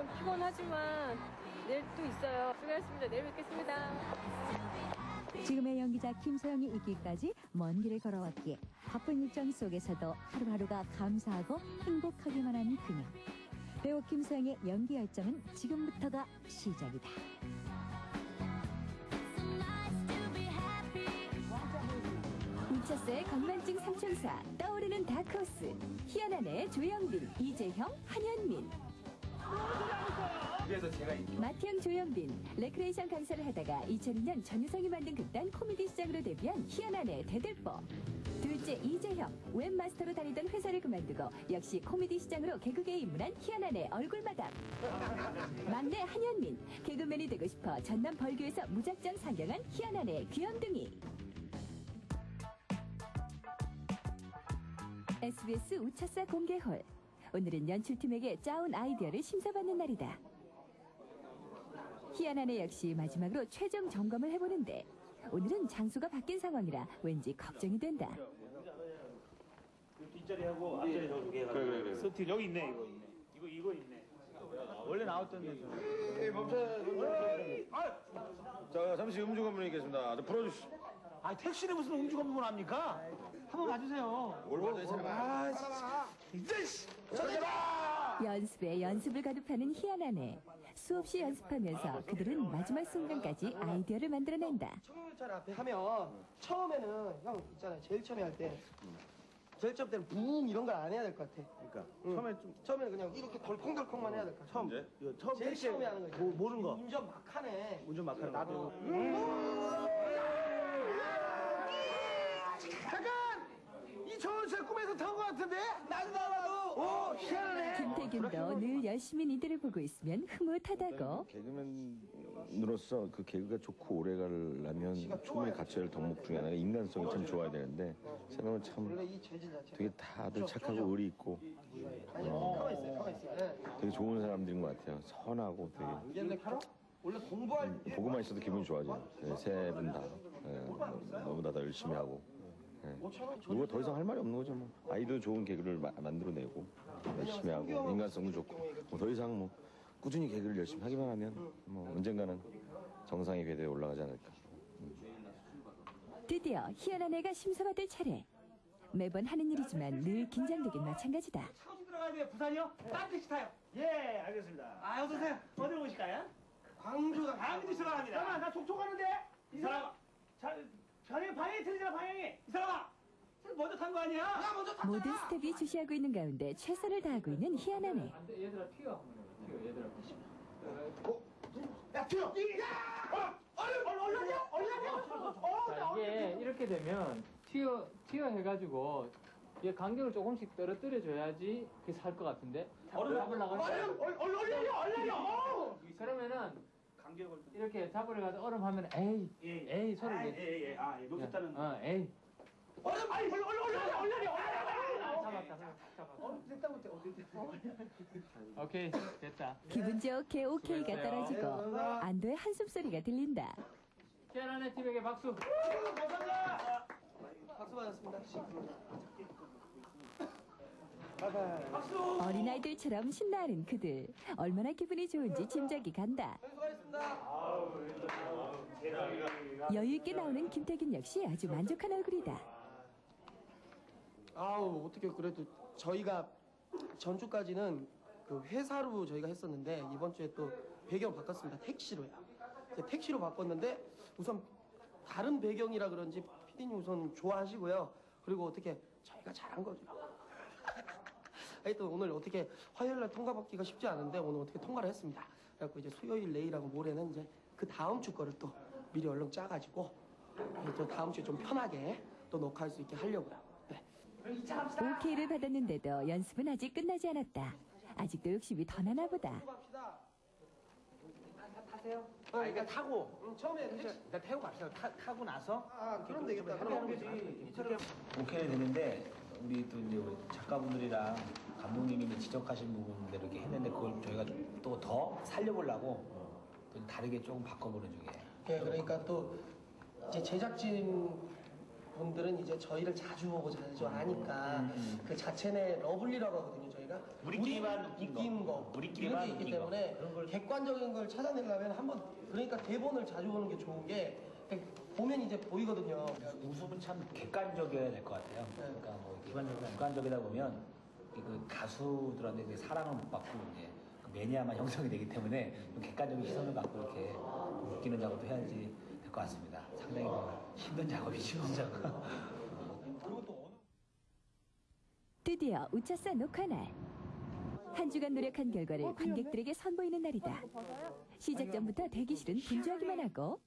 좀 피곤하지만 내일 또 있어요. 수고하셨습니다. 내일 뵙겠습니다. 지금의 연기자 김서영이 있기까지 먼 길을 걸어왔기에 바쁜 일정 속에서도 하루하루가 감사하고 행복하기만 한 그녀. 배우 김서영의 연기 열정은 지금부터가 시작이다. 우차스의 건만증 삼총사 떠오르는 다크호스 희한한 조영빈 이재형 한현민 마티앙 조영빈 레크레이션 강사를 하다가 2002년 전유성이 만든 극단 코미디 시장으로 데뷔한 희한한의 대들보. 둘째 이재형 웹마스터로 다니던 회사를 그만두고 역시 코미디 시장으로 개그계에 입문한 희한한의 얼굴마담 막내 한현민 개그맨이 되고 싶어 전남 벌교에서 무작정 상경한 희한한의 귀염둥이. SBS 우차사 공개홀 오늘은 연출팀에게 짜온 아이디어를 심사받는 날이다 희한한애 역시 마지막으로 최종 점검을 해보는데 오늘은 장소가 바뀐 상황이라 왠지 걱정이 된다. 뒷자리하고 앞자리 저 두 개. 그래 그래 그래. 서티 여기 있네 이거 있네. 이거 이거 있네. 원래 나왔던 데서. 예, 멈춰. 자, 잠시 음주 검문이겠습니다. 저 풀어주시. 아 택시는 무슨 음주 검문 합니까? 한번 봐주세요. 뭘 받아야 사람. 아, 이제 씨. 연습에 연습을 거듭하는 희한한 애. 수없이 연습하면서 그들은 마지막 순간까지 아이디어를 만들어낸다. 청룡철 앞에 하면 처음에는 형 있잖아요 제일 처음에 할 때 제일 처음 때는 붕 이런 걸 안 해야 될 것 같아 그러니까 응. 처음에 좀 처음에는 그냥 이렇게 덜컹덜컹만 해야 될 것 같아 처음 이제? 이거 처음 제일 처음에 하는 거지 모, 모르는 거. 운전 막 하네 운전 막 하는 거. 나도. 잠깐! 이 청룡철 꿈에서 탄 것 같은데? 나도 나도 오 희한하네 김태균도 늘 열심히 니들을 보고 있으면 흐뭇하다고. 개그맨으로서 그 개그가 좋고 오래 가려면 충분히 갖춰야 할 덕목 중에 하나가 인간성이 참 좋아야 되는데 사람은 참 되게 다들 착하고 의리 있고 가만 있어요 네. 되게 좋은 사람들인 것 같아요. 선하고 되게 원래 원래 공부할 때 보고만 있어도 기분이 좋아져요. 네, 세분 다. 네, 너무 다들 열심히 하고. 네. 누가 더 이상 할 말이 없는 거죠. 뭐. 아이도 좋은 개그를 마- 만들어내고 열심히 하고 인간성도 좋고 뭐 더 이상 뭐 꾸준히 개그를 열심히 하기만 하면 뭐 언젠가는 정상의 궤도에 올라가지 않을까. 드디어 희한한 애가 심사받을 차례. 매번 하는 일이지만 늘 긴장되긴 마찬가지다. 차고 들어가야 돼요. 부산이요? 딴 택시 타요. 예, 알겠습니다. 아, 어서 오세요. 어디로 오실까요? 광주가 강주 들어갑니다. 잠깐만, 나 촉촉하는데? 이 사람. 자, 자네 방향이 틀리잖아, 방향이. 이 사람아. 먼저 탄 거 아니야? 나 먼저 탔 모든 스텝이 주시하고 있는 가운데 최선을 다하고 있는 희한한애. 야, 튀어! 야! 어! 얼른, 얼른, 얼른요! 얼른요! 어, 자, 나 이게 이렇게 되면 튀어 튀어 해가지고 이게 간격을 조금씩 떨어뜨려 줘야지 그게 살 것 같은데. 얼른, 얼른, 하니까. 얼른, 얼른, 얼른요! 얼른요! 어우! 그러면은 간격을. 이렇게 잡으려 가서 얼음 하면 에이 예, 에이 소리 아, 내. 예, 예. 아, 예. 놓쳤다는. 어 에이 얼른, 아니, 얼른, 얼른, 얼른, 얼른, 얼른, 아, 얼른! 잡았다 잡았다. 어, 됐다, 못해. 어, 됐다. 오케이 됐다. 기분 좋게 오케이가. 떨어지고 안도의 한숨 소리가 들린다. 희한한의 팀에게 박수. 감사합니다! 박수 받았습니다 어린아이들처럼 신나하는 그들. 얼마나 기분이 좋은지 짐작이 간다. 여유있게 나오는 김태균 역시 아주 만족한 얼굴이다. 아우 어떻게 그래도 저희가 전주까지는 그 회사로 저희가 했었는데 이번 주에 또 배경 바꿨습니다 택시로요 이제 택시로 바꿨는데 우선 다른 배경이라 그런지 피디님 우선 좋아하시고요 그리고 어떻게 저희가 잘한 거죠 하여튼 오늘 어떻게 화요일 날 통과 받기가 쉽지 않은데 오늘 어떻게 통과를 했습니다 그래갖고 이제 수요일 내일하고 모레는 이제 그 다음 주 거를 또 미리 얼른 짜가지고 또 다음 주에 좀 편하게 또 녹화할 수 있게 하려고요 네. 오케이를 받았는데도 연습은 아직 끝나지 않았다. 아직도 욕심이 더 나나 보다. 갑시다. 타세요? 아, 그러니까 타고. 응, 처음에 택시. 일단 태우고 갑시다. 타, 타고 나서. 아, 그럼 되겠다. 그럼 그럼 되지. 오케이 되는데 우리 또 이제 우리 작가분들이랑 감독님이 지적하신 부분대로 이렇게 했는데 그걸 저희가 또 더 살려보려고 또 다르게 조금 바꿔보는 중이에요. 네, 그러니까 또 이제 제작진 분들은 이제 저희를 자주 보고 자주 아니까 그 자체 내 러블리라고 하거든요. 저희가 우리끼리만 웃긴 거. 거 우리끼리만 이런 게 있기. 때문에 걸- 객관적인 걸 찾아내려면 한번 그러니까 대본을 자주 보는 게 좋은 게 보면 이제 보이거든요. 웃음은 참 객관적이어야 될 것 같아요. 그러니까 뭐 객관적이다 보면 그 가수들한테 이제 사랑을 못 받고 이제 그 매니아만 형성이 되기 때문에 좀 객관적인 시선을 갖고 이렇게 웃기는 작업도 해야지 될 것 같습니다. 상당히 뭐 힘든 작업이죠. 드디어 우차사 녹화 날. 한 주간 노력한 결과를 관객들에게 선보이는 날이다. 시작 전부터 대기실은 분주하기만 하고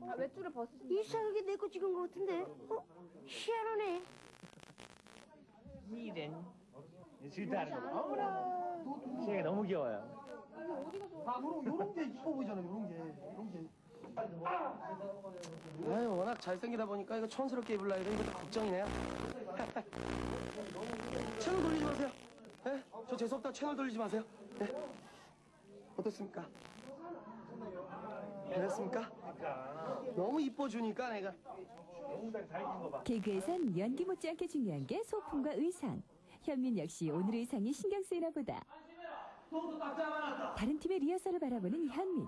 아, 외투를 벗으신 이상하게 내거 찍은 거 같은데? 어? 희한하네. 이ren 질투하는 거. 어머나. 시영이 너무 귀여워요. 아, 요런, 요런 게 이뻐 보이잖아요, 요런 게. 요런 게. 아유, 워낙 잘생기다 보니까 이거 촌스럽게 입을라 이런 것도 걱정이네요. 채널 돌리지 마세요. 예? 저 재수없다 채널 돌리지 마세요. 예? 어떻습니까? 그랬습니까? 너무 이뻐주니까 내가. 개그에선 연기 못지않게 중요한 게 소품과 의상. 현민 역시 오늘 의상이 신경 쓰이나 보다. 다른 팀의 리허설을 바라보는 현민.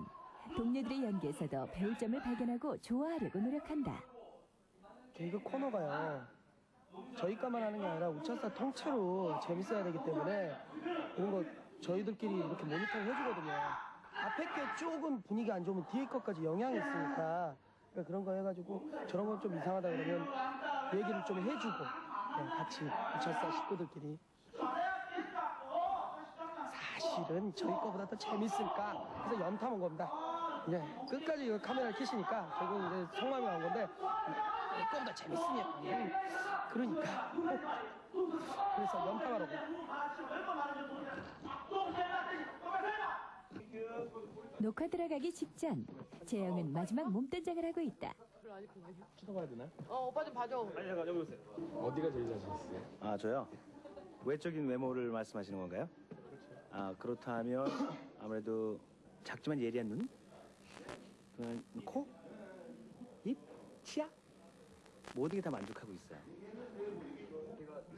동료들의 연기에서도 배울 점을 발견하고 좋아하려고 노력한다. 개그 코너가요. 저희과만 하는 게 아니라 우차사 통째로 재밌어야 되기 때문에 이런 거 저희들끼리 이렇게 모니터링 해주거든요. 앞에 게 조금 분위기 안 좋으면 뒤에 것까지 영향이 있으니까 그러니까 그런 거 해가지고 저런 건 좀 이상하다 그러면 얘기를 좀 해주고 네, 같이 우차사 식구들끼리 사실은 저희 거보다 더 재밌을까 그래서 염탐 온 겁니다. 이제 끝까지 이거 카메라를 켜시니까 결국 이제 성함이 나온 건데 이거보다 재밌으면 음, 그러니까 그래서 염탐하러 가. 녹화 들어가기 직전 재영은 마지막 몸단장을 하고 있다. 어, 오빠 좀 봐줘. 아 저요? 외적인 외모를 말씀하시는 건가요? 아 그렇다면 아무래도 작지만 예리한 눈, 코, 입, 치아 모든 게 다 만족하고 있어요.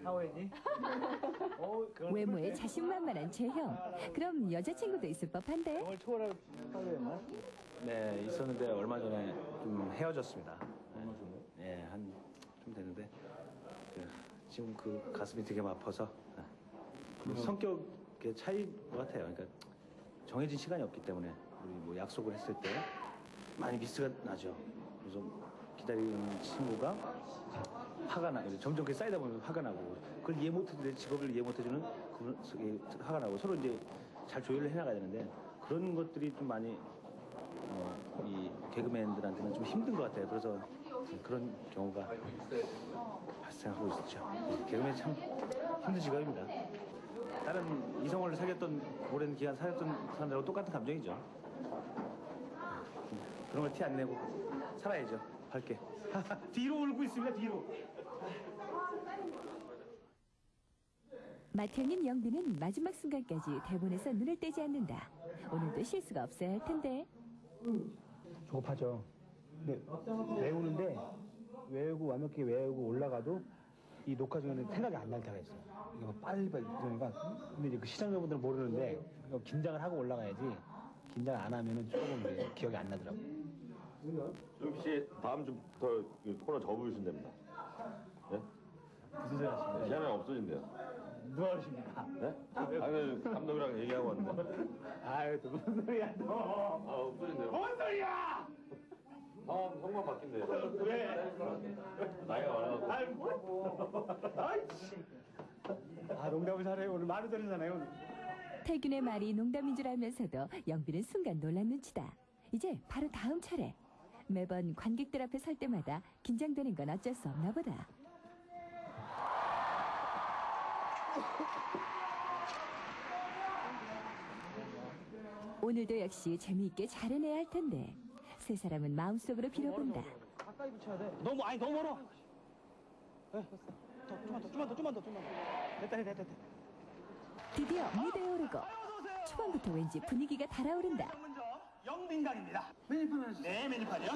어, 그건 외모에 자신만만한 재형. 그럼 여자친구도 있을 법한데? 정말 초월할 사오였나? 네 있었는데 얼마 전에 좀 헤어졌습니다. 네, 한좀 됐는데 그, 지금 그 가슴이 되게 아파서 네. 그 성격의 차이인 것 같아요. 그러니까 정해진 시간이 없기 때문에 우리 뭐 약속을 했을 때 많이 미스가 나죠. 그래서 기다리는 친구가 화가 나, 점점 그 쌓이다 보면 화가 나고 그걸 이해 못해주는 내 직업을 이해 못해주는 그 화가 나고 서로 이제 잘 조율을 해나가야 되는데 그런 것들이 좀 많이 어, 이 개그맨들한테는 좀 힘든 것 같아요. 그래서 그런 경우가 발생하고 있죠. 개그맨 참 힘든 직업입니다. 다른 이성을 사귀었던 오랜 기간 사귀었던 사람들하고 똑같은 감정이죠. 그런 걸 티 안 내고 살아야죠. 밝게. 뒤로 울고 있습니다. 뒤로. 맏형인 영빈은 마지막 순간까지 대본에서 눈을 떼지 않는다. 오늘도 실수가 없어야 할 텐데. 조급하죠. 근데 외우는데 외우고 완벽하게 외우고 올라가도 이 녹화 중에는 생각이 안 날 때가 있어요. 막 빨리빨리 그러니까 근데 이제 그 시청자분들은 모르는데 이거 긴장을 하고 올라가야지 긴장 안 하면은 조금 기억이 안 나더라고. 조용필 씨 다음 주부터 그 코너 접으시면 됩니다. 네? 무슨 소리 하시는 시간이 없어진대요. 누가 그러십니까? 네? 아니 감독이랑 얘기하고 왔는데. 아유, 또 무슨 소리야, 너. 아 없어진대요. 뭔 소리야! 형 형만 바뀐대요. 왜? 나이가 많아서. 아유, 뭐. 아이씨. 아, 농담을 잘해요. 오늘 말을 들으잖아요. 오늘. 태균의 말이 농담인 줄 알면서도 영빈은 순간 놀란 눈치다. 이제 바로 다음 차례. 매번 관객들 앞에 설 때마다 긴장되는 건 어쩔 수 없나 보다. 오늘도 역시 재미있게 잘 해내야 할 텐데 세 사람은 마음속으로 빌어본다. 가까이 붙여야 돼. 너무, 아니, 너무 멀어. 네, 더, 좀만 더, 좀만 더, 좀만 더, 좀만 더. 됐다, 됐다, 됐다. 드디어 무대에 오르고 초반부터 왠지 분위기가 달아오른다. 영빈강입니다. 메뉴판 하시죠. 네, 메뉴판이요.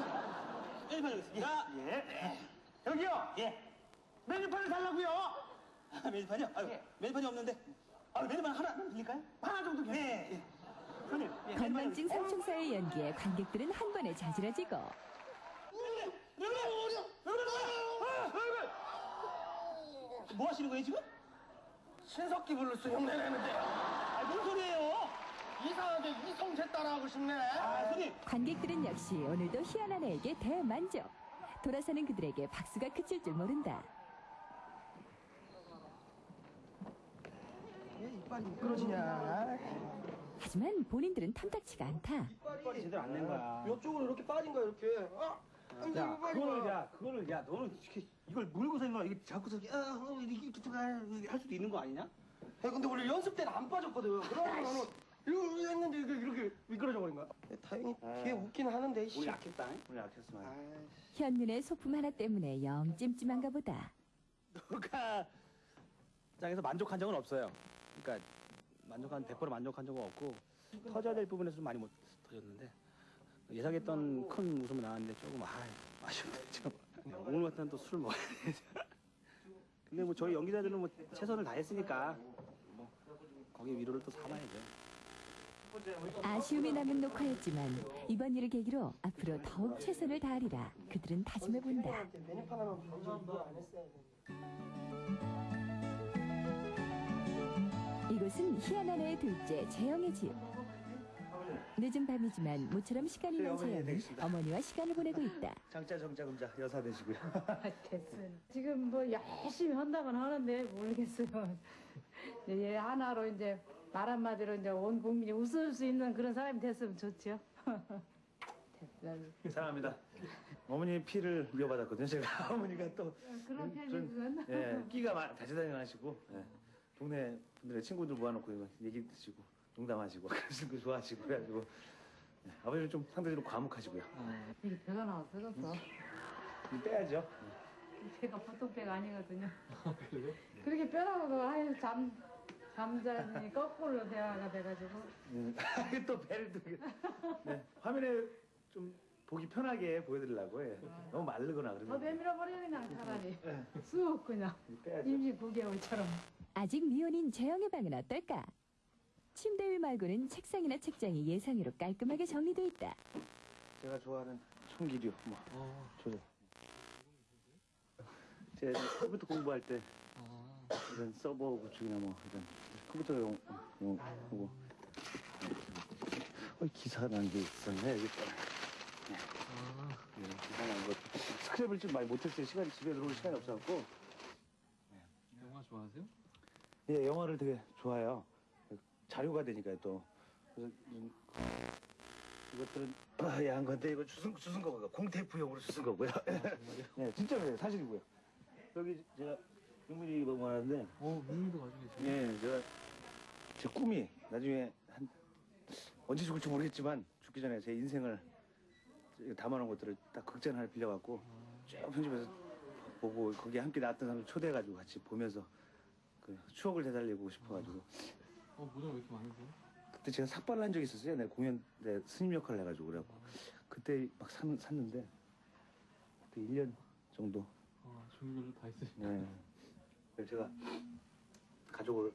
메뉴판 여기 있습니다. 예. 여기요. 예. 메뉴판을 달라고요. 아, 메뉴판이요? 아유, 메뉴판이 없는데. 아, 메뉴만 하나 드릴까요? 하나 정도 네. 예. 손님. 예, 건망증 삼총사의 연기에 관객들은 한 번에 자지러지고 뭐 하시는 거예요 지금? 신석기 블루스 흉내 내는데 아, 뭔 소리예요? 이상하게 이성재 따라하고 싶네. 아, 손님. 관객들은 역시 오늘도 희한한 애에게 대만족. 돌아서는 그들에게 박수가 그칠 줄 모른다. 이빨이 미끄러지냐. 하지만 본인들은 탐탁치가 않다. 이빨이 제대로 안 낸 거야. 이쪽으로 이렇게 빠진 거야 이렇게. 아, 야, 그거를. 야, 그거를 야, 너는 이렇게 이걸 물고서 임마 이게 자꾸서 이렇게 아, 어, 이렇게 툭툭 할 수도 있는 거 아니냐? 야, 근데 원래 연습 때는 안 빠졌거든. 그러고 나는 이렇게 했는데 이렇게, 이렇게 미끄러져 버린 거야. 다행히 걔 웃긴 하는데. 우리 씨. 약했다. 우리 약했어. 아, 현윤의 소품 하나 때문에 영 찜찜한가 보다. 녹화장에서 만족한 적은 없어요. 그러니까 만족한 100% 만족한 적은 없고 터져야 될 부분에서 좀 많이 못 터졌는데 예상했던 큰 웃음은 나왔는데 조금 아 아쉽네 좀. 오늘 같은 또 술을 먹어야 되죠. 근데 뭐 저희 연기자들은 뭐 최선을 다했으니까 뭐 거기에 위로를 또 삼아야죠. 아쉬움이 남은 녹화였지만 이번 일을 계기로 앞으로 더욱 최선을 다하리라 그들은 다짐해 본다. 이곳은 희한한 애의 둘째 재영의 집. 늦은 밤이지만 모처럼 시간이 난 재영은 어머니와 시간을 보내고 있다. 장자 정자 금자 여사 되시고요. 됐어요. 지금 뭐 열심히 한다곤 하는데 모르겠어요. 얘 하나로 이제 말 한마디로 이제 온 국민이 웃을 수 있는 그런 사람이 됐으면 좋죠. 됐어요. 사랑합니다. 어머니 피를 이어받았거든요. 제가 어머니가 또 그런 편이. 예, 끼가 많, 다재다능하시고 예, 동네 분들의 친구들 모아놓고 이거 얘기 드시고 농담하시고 그러시는 거 좋아하시고 그래가지고 예, 아버지는 좀 상대적으로 과묵하시고요. 이게 배가 나왔어졌어. 좀 빼야죠. 배가 보통 배가 아니거든요. 그렇게 뼈라고도 아유 잠 잠자니 거꾸로 대화가 돼가지고 음, 또 배를 또 이렇게, 네, 화면에 좀 보기 편하게 보여드리려고 예. 너무 마르거나 더 그러면 내밀어 버려 그냥 차라리 쑥 그냥 빼야죠. 임시 9개월처럼. 아직 미혼인 재영의 방은 어떨까? 침대 위 말고는 책상이나 책장이 예상외로 깔끔하게 정리돼 있다. 제가 좋아하는 총기류 뭐 조절. 제가 이제 컴퓨터 공부할 때 이런 서버 구축이나 뭐 이런 컴퓨터용 용 하고 어, 기사 난 게 있었네 여기 있다. 네. 네, 기사 난 거. 스크랩을 좀 많이 못했어요. 시간이 집에 들어올 시간이 없어갖고. 영화 좋아하세요? 예, 영화를 되게 좋아해요. 자료가 되니까 또. 그래서 좀 이것들은 아, 야한 건데 이거 주승 주승 거고요. 공테이프용으로 주승 거고요. 네, 진짜로요. 사실이고요. 여기 제가 용민이 먹어하는데 어, 민미도 가지고 계세요? 예, 제가 제 꿈이 나중에 한 언제 죽을지 모르겠지만 죽기 전에 제 인생을 담아놓은 것들을 딱 극장 하나 빌려갖고 쭉 편집해서 보고 거기에 함께 나왔던 사람을 초대해가지고 같이 보면서 그 추억을 되살리고 싶어가지고 어, 모자 왜 이렇게 많으세요? 그때 제가 삭발을 한 적이 있었어요. 내 공연 때 스님 역할을 해가지고 그래갖고 그때 막 산, 샀는데 그때 1년 정도 아, 종류별로 다 있으시네. 네. 그래서 제가 가족을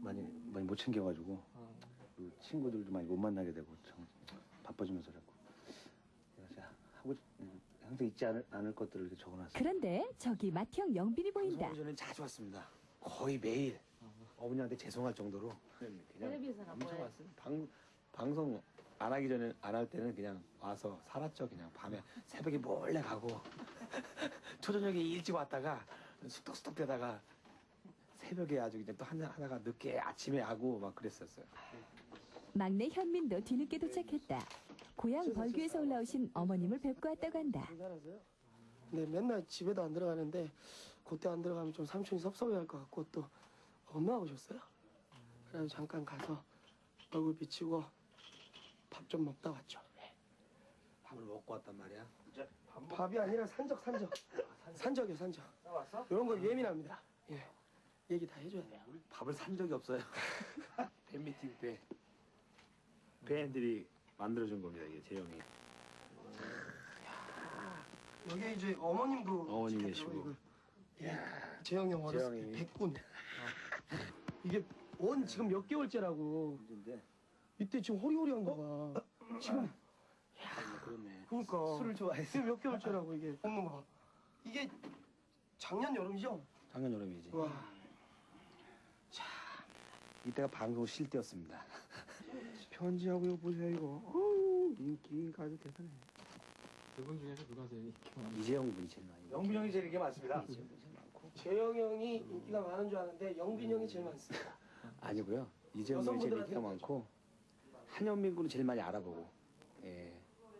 많이 많이 못 챙겨가지고 아, 그 친구들도 많이 못 만나게 되고 참 바빠지면서 제가 진짜 하고 싶- 항상 잊지 않을, 않을 것들을 적어놨어요. 그런데 저기 마티형 영빈이 보인다. 방송 전에 자주 왔습니다. 거의 매일 어머니한테 죄송할 정도로 그냥 엄청? 왔어요. 방 방송 안 하기 전에 안 할 때는 그냥 와서 살았죠. 그냥 밤에 새벽에 몰래 가고 초저녁에 일찍 왔다가 숙덕숙덕 되다가 새벽에 아주 그냥 또 한잔 하다가 늦게 아침에 하고 막 그랬었어요. 막내 현민도 뒤늦게 도착했다. 고향 벌교에서 올라오신 어머님을 뵙고 왔다고 한다. 네, 맨날 집에도 안 들어가는데 그때 안 들어가면 좀 삼촌이 섭섭해할 것 같고 또 엄마 오셨어요. 그래서 잠깐 가서 얼굴 비치고 밥 좀 먹다 왔죠. 네. 밥을 먹고 왔단 말이야. 밥이 아니라 산적, 산적. 산적이요, 산적. 왔어? 이런 거 예민합니다. 예, 얘기 다 해줘야 돼요. 밥을 산 적이 없어요. 팬미팅 때 팬들이 만들어준 겁니다. 이게 재영이. 여기 이제 어머님도 오셨겠죠, 계시고. 예, 재영이 형 어렸을 때 재영이. 백군. 이게 원 지금 몇 개월째라고. 이때 지금 호리호리한 거 봐. 지금 그렇네. 그러니까 술을. 지금 몇 개월째라고 이게 먹는 거 봐. 이게 작년 여름이죠? 작년 여름이지. 와. 이때가 방송 쉴 때였습니다. 편지하고 이거 보세요 이거. 어우, 인기가 아주 대단해. 두분 중에서 누가 제일 인기 많아요? 이재영 분이 제일 많이. 영빈 형이 제일 인기 많습니다. 재영 형이 인기가 많은 줄 아는데 영빈 형이 제일 많습니다. 아니고요. 이재영 분이 제일 인기가 많고 한현민 군은 제일 많이 알아보고. 예.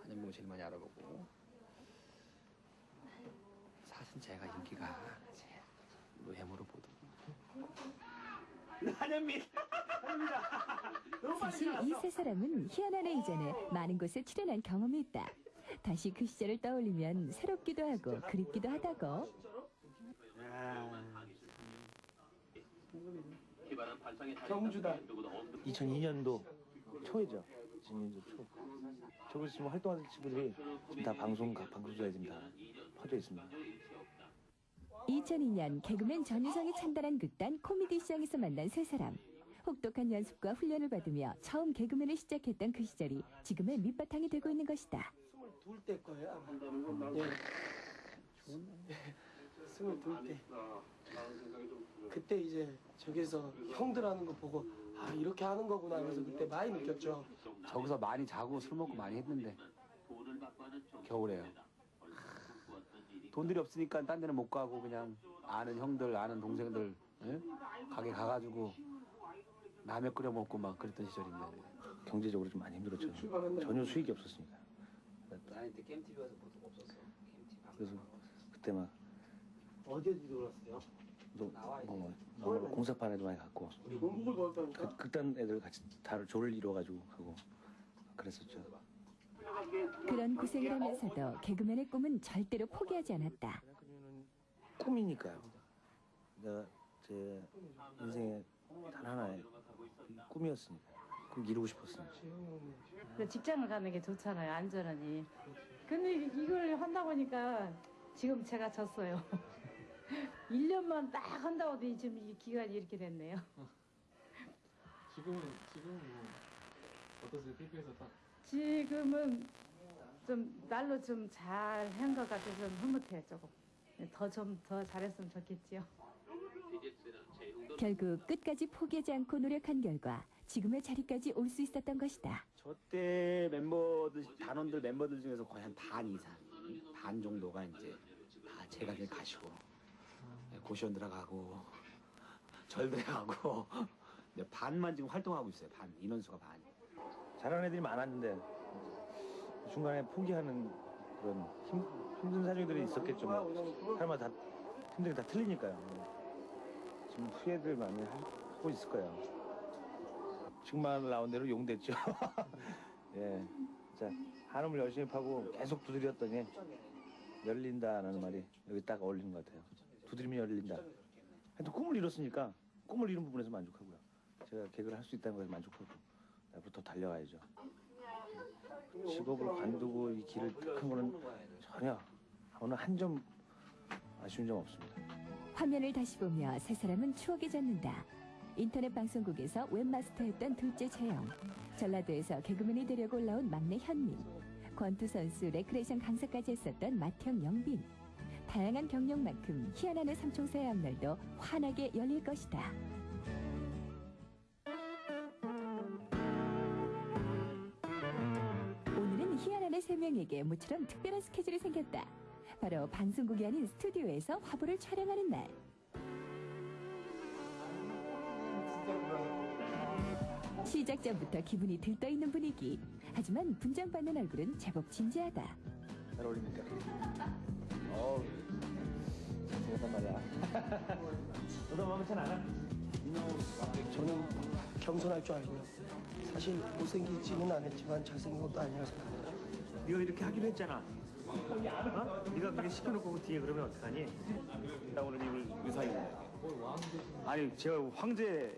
한현민 군 제일 많이 알아보고. 사실 제가 인기가 제일 외모로 보도. 한현민. 사실 이 세 사람은 희한한의 이전에 많은 곳에 출연한 경험이 있다. 다시 그 시절을 떠올리면 새롭기도 하고 그립기도 하다고. 경주다. 2002년도 초이죠. 2002년도 초. 저기 지금 활동하는 친구들이 지금 다 방송 각 방송사에 지금 다 퍼져 있습니다. 2002년 개그맨 전유성이 찬달한 극단 코미디 시장에서 만난 세 사람. 혹독한 연습과 훈련을 받으며 처음 개그맨을 시작했던 그 시절이 지금의 밑바탕이 되고 있는 것이다. 스물둘 때 거예요 아마. 예. 스물둘 때. 그때 이제 저기서 형들 하는 거 보고 아 이렇게 하는 거구나 하면서 그때 많이 느꼈죠. 저기서 많이 자고 술 먹고 많이 했는데 겨울에요. 돈들이 없으니까 딴 데는 못 가고 그냥 아는 형들 아는 동생들 예? 가게 가가지고 라면 끓여 먹고 막 그랬던 시절인데 경제적으로 좀 많이 힘들었죠. 전혀 수익이 없었으니까. 이때 게임 TV에서 보통 없었어. 그래서 그때 막 어디에 들어갔어요? 또 뭐, 뭐 공사판에도 많이 갔고 공복을 먹었다니까. 그, 극단 애들 같이 다 조를 이뤄가지고 하고 그랬었죠. 그런 고생을 하면서도 개그맨의 꿈은 절대로 포기하지 않았다. 꿈이니까요. 내가 제 인생의 단 하나의 꿈이었으니까. 꼭 이루고 싶었으니까. 근데 직장을 가는 게 좋잖아요, 안전하니. 근데 이걸 한다 보니까 지금 제가 졌어요. 1년만 딱 한다고 도 지금 이 기간이 이렇게 됐네요. 지금은 지금은 뭐 어떠세요? TV에서 딱 지금은 좀 날로 좀 잘 한 것 같아서 좀 흐뭇해요, 조금. 더 좀 더 잘했으면 좋겠지요. 결국 끝까지 포기하지 않고 노력한 결과 지금의 자리까지 올 수 있었던 것이다. 저 때 멤버들 단원들 멤버들 중에서 거의 한 반 이상 반 정도가 이제 다 제가 제일 가시고 네, 고시원 들어가고 절 들어가고 네, 반만 지금 활동하고 있어요. 반 인원수가 반. 잘하는 애들이 많았는데 중간에 포기하는 그런 힘, 힘든 사정들이 있었겠죠. 뭐. 사람마다 다 힘든 게다 틀리니까요. 지금 후회들 많이 하- 하고 있을 거예요. 지금 만 나온 대로 용됐죠. 예, 자 한음을 열심히 파고 계속 두드렸더니 열린다라는 말이 여기 딱 어울리는 것 같아요. 두드리면 열린다. 하여튼 꿈을 이뤘으니까 꿈을 이룬 부분에서 만족하고요. 제가 개그를 할 수 있다는 것에 만족하고 앞으로 더 달려가야죠. 직업을 관두고 이 길을 한 거는 전혀 오늘 한점 아쉬운 점 없습니다. 화면을 다시 보며 세 사람은 추억에 젖는다. 인터넷 방송국에서 웹마스터였던 둘째 재영, 전라도에서 개그맨이 되려고 올라온 막내 현민, 권투 선수 레크레이션 강사까지 했었던 맏형 영빈. 다양한 경력만큼 희한한 의 삼총사의 앞날도 환하게 열릴 것이다. 오늘은 희한한 의 세 명에게 모처럼 특별한 스케줄이 생겼다. 바로 방송국이 아닌 스튜디오에서 화보를 촬영하는 날. 시작 전부터 기분이 들떠있는 분위기. 하지만 분장받는 얼굴은 제법 진지하다. 잘 어울립니까? 어우, 잘생겼단 말이야. 너도 마음에 잘안 와? 저는 겸손할 줄 알고요. 사실 못생기지는 않았지만 잘생긴 것도 아니라서. 네가 이렇게 하기로 했잖아. 어? 네가 그렇게 시켜놓고 그 뒤에 그러면 어떡하니? 나 오늘 입을 유사히 아니 제가 황제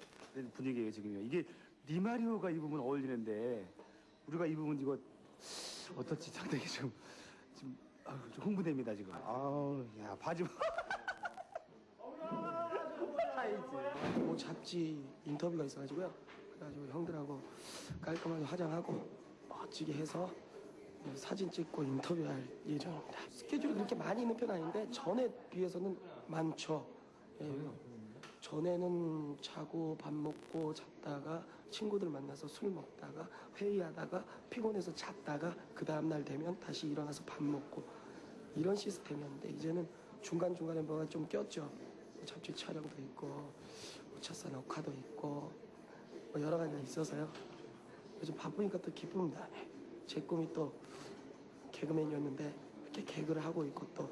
분위기예요 지금요. 이게 리마리오가 입으면 어울리는데 우리가 입으면 이거 어떨지 상당히 좀 아유, 좀 흥분됩니다 지금. 아우 야 바지 사이즈 뭐 잡지 인터뷰가 있어가지고요. 그래가지고 형들하고 깔끔하게 화장하고 멋지게 해서 사진 찍고 인터뷰할 예정입니다. 스케줄이 그렇게 많이 있는 편 아닌데 전에 비해서는 많죠. 예. 전에는 자고 밥 먹고 잤다가 친구들 만나서 술 먹다가 회의하다가 피곤해서 잤다가 그 다음날 되면 다시 일어나서 밥 먹고 이런 시스템이었는데 이제는 중간중간에 뭐가 좀 꼈죠. 잡지 촬영도 있고 우차사 녹화도 있고 뭐 여러 가지가 있어서요. 요즘 바쁘니까 또 기쁩니다. 제 꿈이 또 개그맨이었는데 이렇게 개그를 하고 있고 또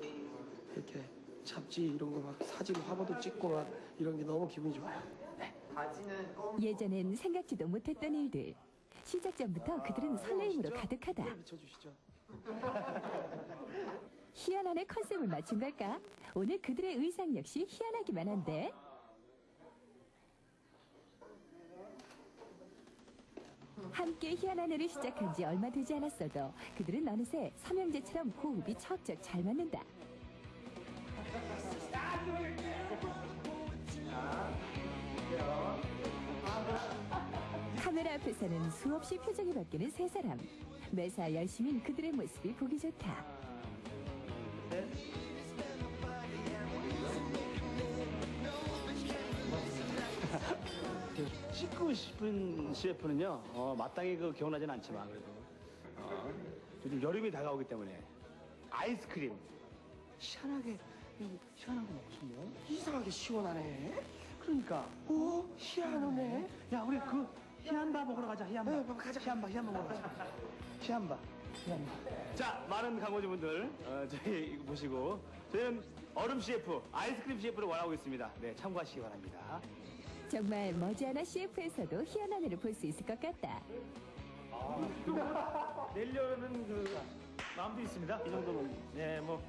이렇게 잡지 이런 거 막 사진 화보도 찍고 막 이런 게 너무 기분이 좋아요. 예전엔 생각지도 못했던 일들. 시작 전부터 그들은 설레임으로 가득하다. 비춰주시죠. 희한한의 컨셉을 맞춘 걸까? 오늘 그들의 의상 역시 희한하기만 한데. 함께 희한한 애를 시작한 지 얼마 되지 않았어도 그들은 어느새 삼형제처럼 호흡이 척척 잘 맞는다. 카메라 앞에서는 수없이 표정이 바뀌는 세 사람. 매사 열심인 그들의 모습이 보기 좋다. 씻고 싶은 CF는요, 어, 마땅히 그 기억나진 않지만, 그래도. 어, 요즘 여름이 다가오기 때문에, 아이스크림. 음, 시원한 거 먹고 싶네요. 이상하게 시원하네. 그러니까. 오, 희한하네. 야, 우리 그, 희한바 먹으러 가자, 희한바. 네, 가자. 희한바, 희한바 먹으러 가자. 희한바. 희한바. 자, 많은 강호주분들, 어, 저희 이거 보시고, 저희는 얼음 CF, 아이스크림 CF를 원하고 있습니다. 네, 참고하시기 바랍니다. 정말 머지않아 CF에서도 희한한 애를 볼 수 있을 것 같다. 내려는 그 마음도 있습니다. 이 정도면 네, 뭐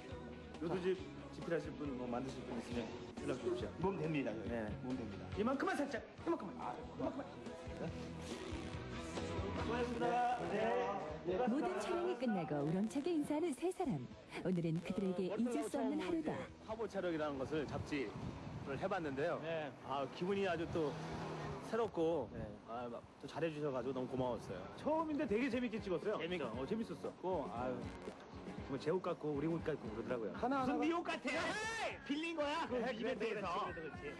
요도집 집필하실 분, 뭐 만드실 분 있으면 연락 주십시오. 몸 됩니다. 네, 몸 됩니다. 이만큼만 살짝, 이만큼만. 아, 이만큼만. 네. 수고하셨습니다. 네. 모든 촬영이 끝나고 우렁차게 인사하는 세 사람. 오늘은 그들에게 잊을 수 없는 하루다. 화보 촬영이라는 것을 잡지를 해봤는데요. 아 기분이 아주 또 새롭고 아, 막또 잘해주셔가지고 너무 고마웠어요. 처음인데 되게 재밌게 찍었어요. 재밌어. 어, 재밌었어. 아유, 정말 제옷 같고 우리 옷 같고 그러더라고요. 하나, 무슨 하나, 네옷 같아? 빌린 거야? 그 이벤트에서.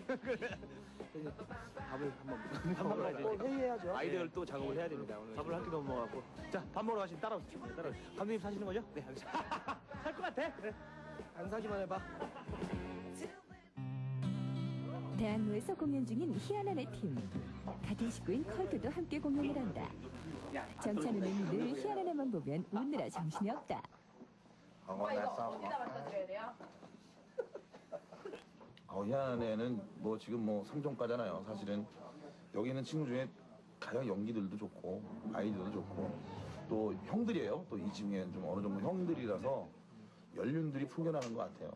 밥을 한번 밥 먹어야지. 또 회의해야죠. 아이디어를 또 작업을 해야 됩니다. 오늘 밥을 한 끼도 못 먹어갖고. 자, 밥 먹으러 가시면 따라오세요. 네, 따라오세요. 감독님 사시는 거죠? 네, 알겠습니다. 살 것 같아? 네. 안 사기만 해봐. 대학로에서 공연 중인 희한한 애 팀. 같은 식구인 컬트도 함께 공연을 한다. 정찬우는 늘 희한한 애만 보면 웃느라 정신이 없다. 어, 희한한 애는 뭐 지금 뭐 3종가잖아요. 사실은 여기 있는 친구 중에 가장 연기들도 좋고 아이디어도 좋고 또 형들이에요. 또이 중에 좀 어느 정도 형들이라서 연륜들이 풍겨나는 것 같아요.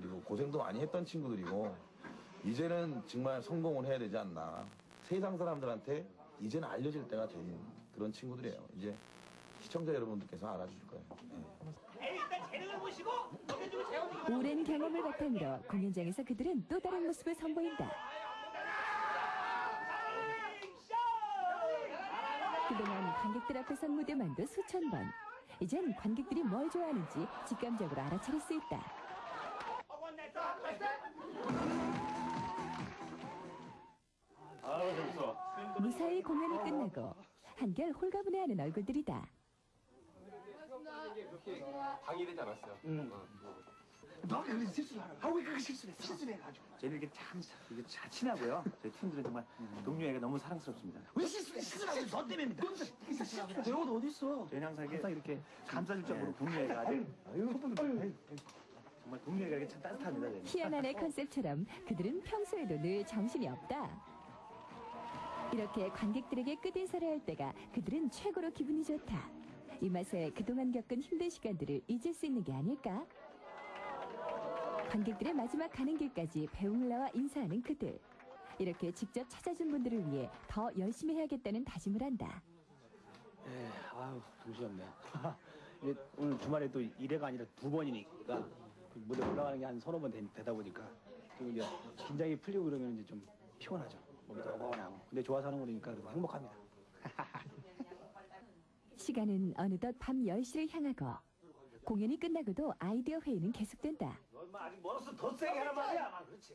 그리고 고생도 많이 했던 친구들이고 이제는 정말 성공을 해야 되지 않나. 세상 사람들한테 이제는 알려질 때가 된 그런 친구들이에요. 이제 시청자 여러분들께서 알아주실 거예요. 네. 일단 재능을 보시고 오랜 경험을 바탕으로 공연장에서 그들은 또 다른 모습을 선보인다. 그동안 관객들 앞에 선 무대만도 수천 번. 이젠 관객들이 뭘 좋아하는지 직감적으로 알아차릴 수 있다. 무사히 공연이 끝나고 한결 홀가분해하는 얼굴들이다. 방해되지 않았어요. 너가 그런 실수를 하라. 아, 왜 그거 실수를 했어? 실수를 해가지고. 저희는 이게 참, 참 이게 잘 친하고요. 저희 팀들은 정말 동료애가 너무 사랑스럽습니다. 왜 실수를 실수를 하고 너 때문입니다. 내옷 어디 있어? 저희는 항상 이렇게, 이렇게 감싸줄 정도로 동료애가 아주, 정말 동료애가 이렇게 참 따뜻합니다. 희한한 애 컨셉처럼 그들은 평소에도 늘 정신이 없다. 이렇게 관객들에게 끝인사를 할 때가 그들은 최고로 기분이 좋다. 이 맛에 그동안 겪은 힘든 시간들을 잊을 수 있는 게 아닐까? 관객들의 마지막 가는 길까지 배웅을 나와 인사하는 그들. 이렇게 직접 찾아준 분들을 위해 더 열심히 해야겠다는 다짐을 한다. 에, 아우, 정신없네. 이제 오늘 주말에 또 1회가 아니라 두 번이니까 그 무대 올라가는 게 한 서너 번 되, 다 보니까 또 이제 긴장이 풀리고 그러면 이제 좀 피곤하죠. 몸이 더거나고. 근데 좋아서 하는 거니까 행복합니다. 시간은 어느덧 밤 10시를 향하고 공연이 끝나고도 아이디어 회의는 계속된다. 너 인마 아직 멀었어. 더 세게 하란 말이야. 막 그렇지.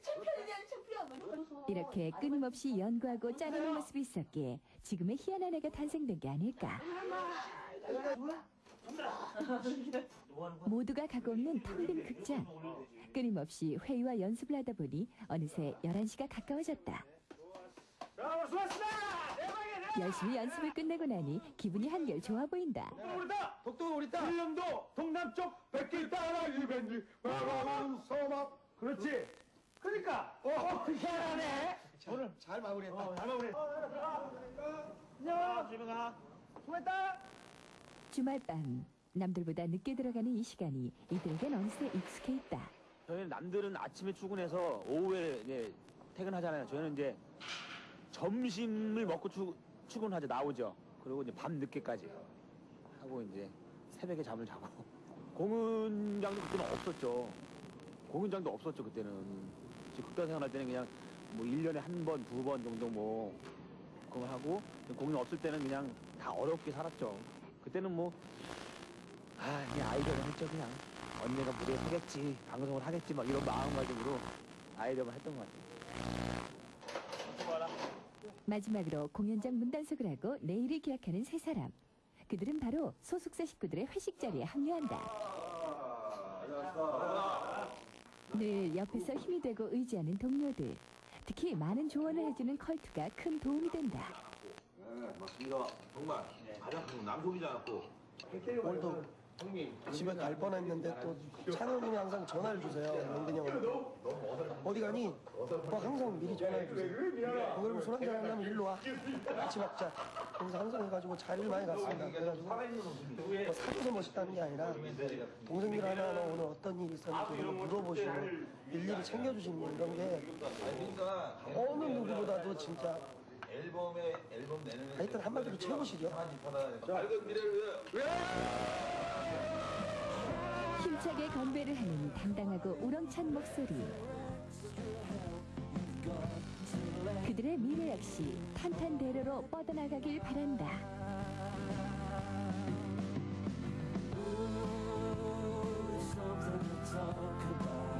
이렇게 끊임없이 연구하고 짜내는 모습이 있었기에 지금의 희한한 애가 탄생된 게 아닐까. 모두가 가고 없는 텅 빈 극장. 끊임없이 회의와 연습을 하다 보니 어느새 11시가 가까워졌다. 열심히 연습을 끝내고 나니 기분이 한결 좋아 보인다. 우리다. 독도 우리다. 일령도 동남쪽 백길 따라 일변지 마마만 서막. 그렇지. 그러니까. 어, 희한하네. 오늘 잘 마무리했다. 어, 잘 마무리. 안녕. 집에 가. 수고했다. 주말 밤 남들보다 늦게 들어가는 이 시간이 이들에겐 어느새 익숙해 있다. 저희는 남들은 아침에 출근해서 오후에 이제 퇴근하잖아요. 저희는 이제 점심을 먹고 출, 출근하죠. 나오죠. 그리고 이제 밤 늦게까지 하고 이제 새벽에 잠을 자고 공연장도 그때는 없었죠. 공연장도 없었죠. 그때는 지금 극단 생활할 때는 그냥 뭐 1년에 한 번, 두 번 정도 뭐 그거 하고 공연 없을 때는 그냥 다 어렵게 살았죠. 그때는 뭐 아, 그냥 아이디어를 했죠, 그냥. 언니가 무대에 서겠지, 방송을 하겠지, 막 이런 마음가짐으로 아이디어만 했던 것 같아요. 마지막으로 공연장 문단속을 하고 내일을 기약하는 세 사람. 그들은 바로 소속사 식구들의 회식 자리에 합류한다. 늘 옆에서 힘이 되고 의지하는 동료들. 특히 많은 조언을 해주는 컬투가 큰 도움이 된다. 네, 맞습니다. 정말 가장 큰 남성이지 않았고 오늘도 집에 갈 뻔했는데 또 찬원님이 항상 전화를 주세요. 영근이 형한테. 어디 가니? 뭐 항상 미리 전화해 주세요. 어, 그러면 술 한잔 하려면 일로 와. 같이 먹자. 그래서 항상 해가지고 자리를 많이 갔습니다. 그래가지고 뭐 사줘서 멋있다는 게 아니라 동생들 하나하나 오늘 어떤 일이 있었는지 이런 거 물어보시고 일일이 챙겨주시는 이런 게 어느 누구보다도 진짜 앨범에 앨범 내는 하여튼 한마디로 최고시죠. 밝은 미래를 위해 힘차게 건배를 하는 당당하고 우렁찬 목소리. 그들의 미래 역시 탄탄대로로 뻗어나가길 바란다. something to talk about.